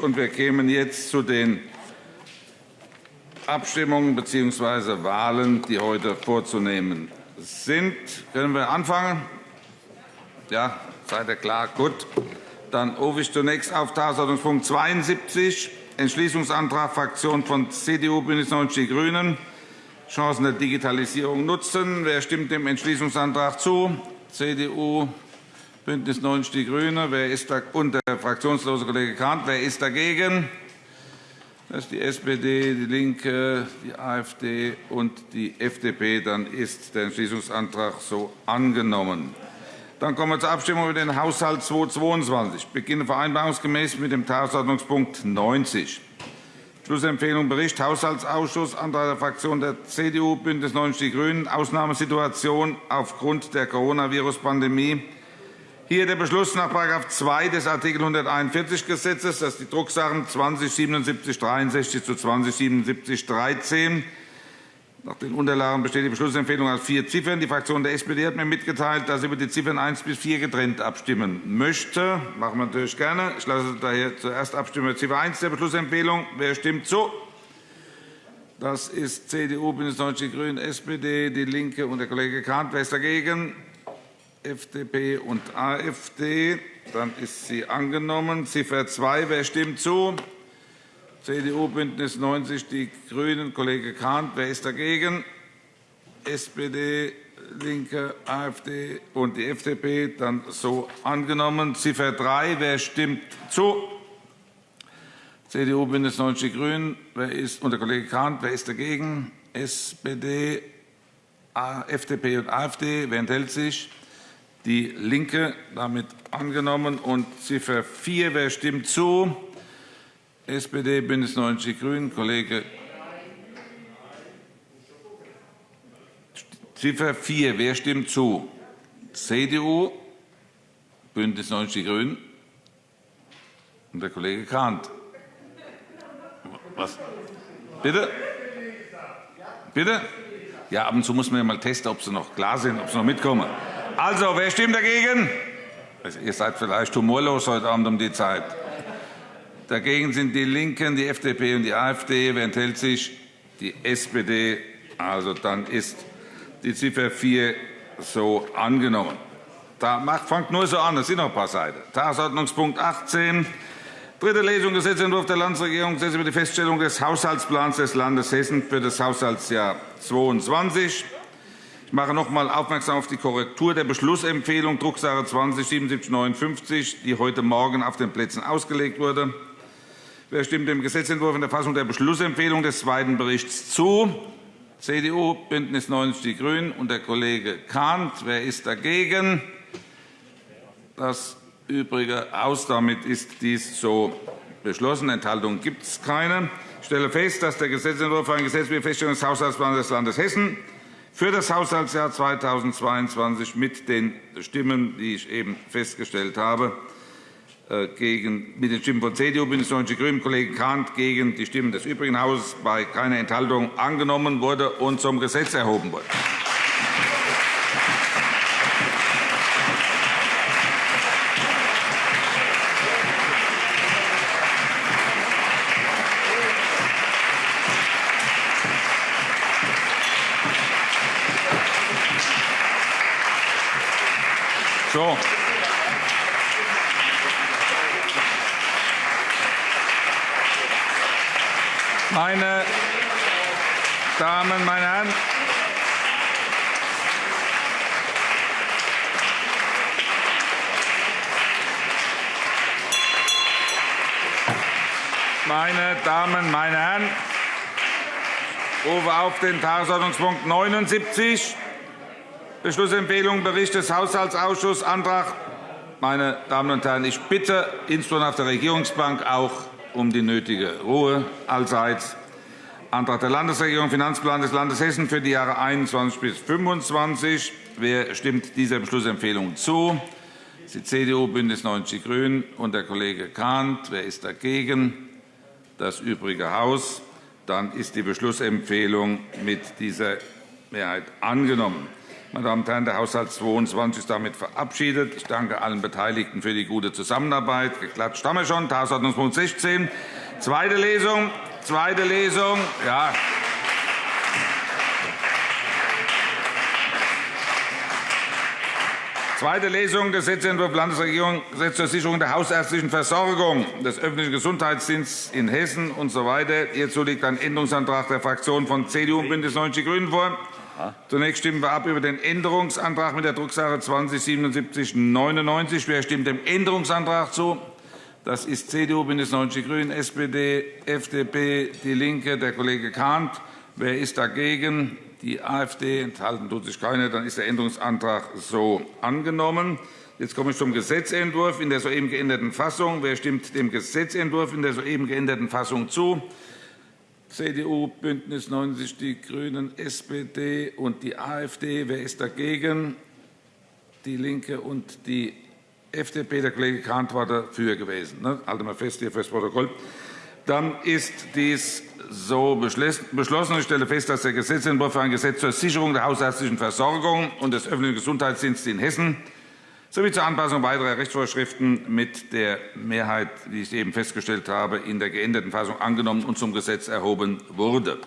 Und wir kämen jetzt zu den Abstimmungen bzw. Wahlen, die heute vorzunehmen sind. Können wir anfangen? Ja, seid ihr klar? Gut. Dann rufe ich zunächst auf Tagesordnungspunkt 72, Entschließungsantrag Fraktion von CDU, BÜNDNIS 90 die GRÜNEN, Chancen der Digitalisierung nutzen. Wer stimmt dem Entschließungsantrag zu? CDU, BÜNDNIS 90 die GRÜNEN. Wer ist da, und der fraktionslose Kollege Kahnt. Wer ist dagegen? Das ist die SPD, die LINKE, die AfD und die FDP. Dann ist der Entschließungsantrag so angenommen. Dann kommen wir zur Abstimmung über den Haushalt 2022. Ich beginne vereinbarungsgemäß mit dem Tagesordnungspunkt 90. Schlussempfehlung Bericht Haushaltsausschuss, Antrag der Fraktion der CDU, BÜNDNIS 90 die GRÜNEN, Ausnahmesituation aufgrund der Coronavirus-Pandemie hier der Beschluss nach § 2 des Art. 141 Gesetzes, das die Drucksachen 207763 zu 207713. Nach den Unterlagen besteht die Beschlussempfehlung aus vier Ziffern. Die Fraktion der SPD hat mir mitgeteilt, dass sie über die Ziffern 1 bis 4 getrennt abstimmen möchte. Das machen wir natürlich gerne. Ich lasse daher zuerst abstimmen über Ziffer 1 der Beschlussempfehlung. Wer stimmt zu? Das ist CDU, BÜNDNIS 90 die GRÜNEN, SPD, DIE LINKE und der Kollege Kahnt. Wer ist dagegen? FDP und AfD. Dann ist sie angenommen. Ziffer 2. Wer stimmt zu? CDU, BÜNDNIS 90 die GRÜNEN. Kollege Kahnt. Wer ist dagegen? SPD, LINKE, AfD und die FDP. Dann so angenommen. Ziffer 3. Wer stimmt zu? CDU, BÜNDNIS 90 die GRÜNEN. Wer ist, und der Kollege Kahnt. Wer ist dagegen? SPD, FDP und AfD. Wer enthält sich? DIE LINKE damit angenommen. Und Ziffer 4. Wer stimmt zu? SPD, BÜNDNIS 90 die GRÜNEN. Kollege Ziffer 4. Wer stimmt zu? CDU, BÜNDNIS 90 die GRÜNEN und der Kollege Kahnt. Was? Bitte? Bitte? Ja, ab und zu muss man ja mal testen, ob sie noch klar sind, ob sie noch mitkommen. Also, wer stimmt dagegen? Also, ihr seid vielleicht humorlos heute Abend um die Zeit. Dagegen sind die LINKEN, die FDP und die AfD. Wer enthält sich? Die SPD. Also, dann ist die Ziffer 4 so angenommen. Da macht, fangt nur so an, es sind noch ein paar Seiten. Tagesordnungspunkt 18. Dritte Lesung Gesetzentwurf der Landesregierung Gesetz über die Feststellung des Haushaltsplans des Landes Hessen für das Haushaltsjahr 2022. Ich mache noch einmal aufmerksam auf die Korrektur der Beschlussempfehlung Drucksache 20 die heute Morgen auf den Plätzen ausgelegt wurde. Wer stimmt dem Gesetzentwurf in der Fassung der Beschlussempfehlung des zweiten Berichts zu? CDU, BÜNDNIS 90 die GRÜNEN und der Kollege Kahnt. Wer ist dagegen? Das Übrige aus. Damit ist dies so beschlossen. Enthaltungen gibt es keine. Ich stelle fest, dass der Gesetzentwurf für ein Gesetz über Feststellung des Haushaltsplans des Landes Hessen für das Haushaltsjahr 2022 mit den Stimmen, die ich eben festgestellt habe, äh, gegen, mit den Stimmen von CDU, BÜNDNIS 90 die GRÜNEN, Kollege Kahnt gegen die Stimmen des übrigen Hauses bei keiner Enthaltung angenommen wurde und zum Gesetz erhoben wurde. So. Meine Damen, meine Herren, meine Damen, meine Herren, ich rufe auf den Tagesordnungspunkt 79 Beschlussempfehlung Bericht des Haushaltsausschusses Antrag meine Damen und Herren, ich bitte insbesondere auf der Regierungsbank auch um die nötige Ruhe allseits. Antrag der Landesregierung, Finanzplan des Landes Hessen für die Jahre 21 bis 25. Wer stimmt dieser Beschlussempfehlung zu? Die CDU, BÜNDNIS 90 die GRÜNEN und der Kollege Kahnt. Wer ist dagegen? Das übrige Haus. Dann ist die Beschlussempfehlung mit dieser Mehrheit angenommen. Meine Damen und Herren, der Haushalt 22 ist damit verabschiedet. Ich danke allen Beteiligten für die gute Zusammenarbeit. Geklatscht haben wir schon. Tagesordnungspunkt 16. Zweite Lesung. Zweite Lesung. Ja. Zweite Lesung Gesetzentwurf Landesregierung Gesetz zur Sicherung der hausärztlichen Versorgung des öffentlichen Gesundheitsdienstes in Hessen usw. So Hierzu liegt ein Änderungsantrag der Fraktionen von CDU und BÜNDNIS 90 die GRÜNEN vor. Zunächst stimmen wir ab über den Änderungsantrag mit der Drucksache 207799. Wer stimmt dem Änderungsantrag zu? Das ist CDU, BÜNDNIS 90 die GRÜNEN, SPD, FDP, DIE LINKE, der Kollege Kahnt. Wer ist dagegen? die AfD. Enthalten tut sich keine. Dann ist der Änderungsantrag so angenommen. Jetzt komme ich zum Gesetzentwurf in der soeben geänderten Fassung. Wer stimmt dem Gesetzentwurf in der soeben geänderten Fassung zu? CDU, BÜNDNIS 90 die GRÜNEN, SPD und die AfD. Wer ist dagegen? DIE LINKE und die FDP. Der Kollege Kahnt war dafür gewesen. Ne? Halten wir fest hier fürs Protokoll. Dann ist dies so beschlossen. Ich stelle fest, dass der Gesetzentwurf für ein Gesetz zur Sicherung der hausärztlichen Versorgung und des öffentlichen Gesundheitsdienstes in Hessen sowie zur Anpassung weiterer Rechtsvorschriften mit der Mehrheit, wie ich eben festgestellt habe, in der geänderten Fassung angenommen und zum Gesetz erhoben wurde.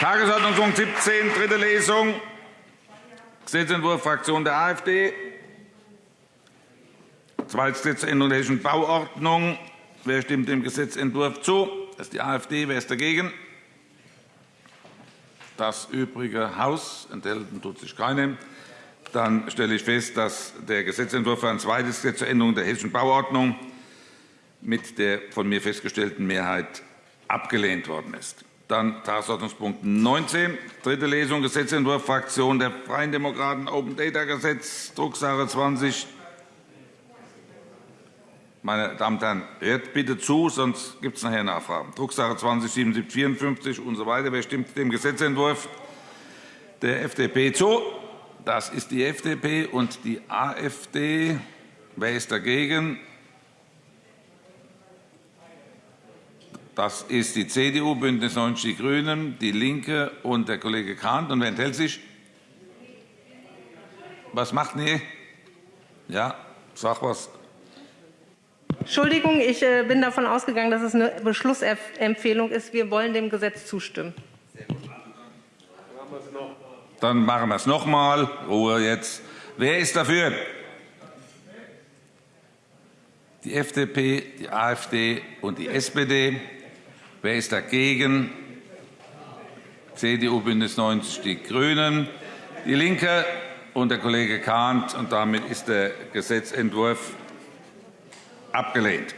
Tagesordnungspunkt 17, dritte Lesung. Gesetzentwurf Fraktion der AfD. Zweitgesetzänderung der Hessischen Bauordnung. Wer stimmt dem Gesetzentwurf zu? Das ist die AfD. Wer ist dagegen? Das übrige Haus. Enthalten tut sich keine. Dann stelle ich fest, dass der Gesetzentwurf für ein zweites Gesetz zur Änderung der Hessischen Bauordnung mit der von mir festgestellten Mehrheit abgelehnt worden ist. Dann Tagesordnungspunkt 19, dritte Lesung, Gesetzentwurf Fraktion der Freien Demokraten, Open Data Gesetz, Drucksache 20. Meine Damen und Herren, hört bitte zu, sonst gibt es nachher Nachfragen. Drucksache 20 7754 und so weiter. Wer stimmt dem Gesetzentwurf der FDP zu? Das ist die FDP und die AfD. Wer ist dagegen? Das ist die CDU, BÜNDNIS 90 die GRÜNEN, DIE LINKE und der Kollege Kahnt. Und wer enthält sich? Was macht ihr? Ja, sag was. Entschuldigung, ich äh, bin davon ausgegangen, dass es eine Beschlussempfehlung ist. Wir wollen dem Gesetz zustimmen. Dann machen wir es noch einmal. Ruhe jetzt. Wer ist dafür? Die FDP, die AfD und die SPD. Wer ist dagegen? CDU, BÜNDNIS 90 die GRÜNEN, DIE LINKE und der Kollege Kahnt. Und damit ist der Gesetzentwurf abgelehnt.